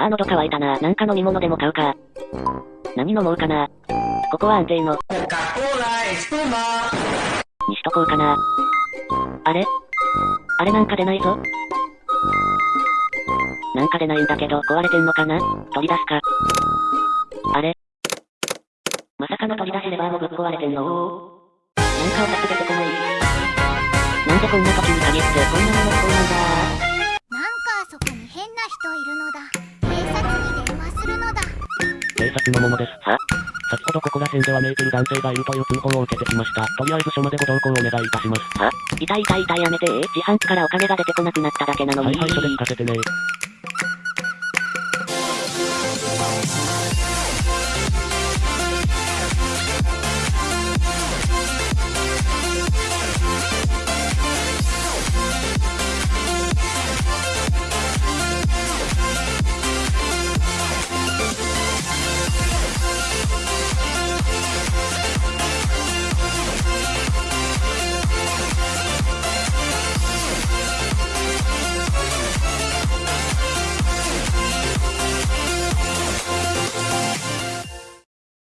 あー喉乾いたな。なんか飲み物でも買うか。何飲もうかな。ここは安定の。にしとこうかな。あれあれなんか出ないぞ。なんか出ないんだけど、壊れてんのかな取り出すか。あれまさかの取り出しレバーもぶっ壊れてんのなんかお札出てこない。なんでこんな時に限ってこんなもの不幸なんだ察に電話するのだ警察の者です。は？先ほどここら辺ではメーテル男性がいるという通報を受けてきました。とりあえず署までご同行お願いいたします。は？痛い痛い痛いやめて自販機からお金が出てこなくなっただけなのに。はいはい、それ聞かせてね